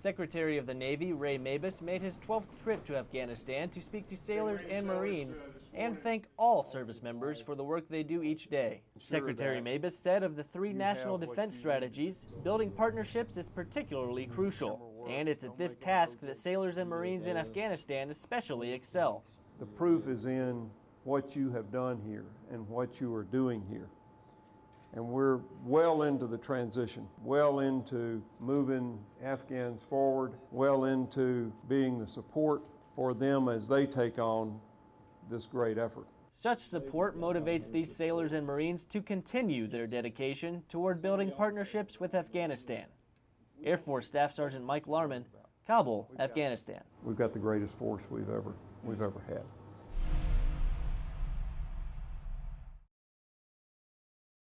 Secretary of the Navy Ray Mabus made his 12th trip to Afghanistan to speak to sailors and Marines and thank all service members for the work they do each day. Secretary Mabus said of the three national defense strategies, building partnerships is particularly crucial, and it's at this task that sailors and Marines in Afghanistan especially excel. The proof is in what you have done here and what you are doing here. And we're well into the transition, well into moving Afghans forward, well into being the support for them as they take on this great effort. Such support motivates these sailors and Marines to continue their dedication toward building partnerships with Afghanistan. Air Force Staff Sergeant Mike Larman, Kabul, Afghanistan. We've got the greatest force we've ever we've ever had.